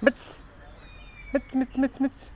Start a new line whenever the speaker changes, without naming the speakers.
Mitz. Mitz, Mitz, Mitz, Mitz.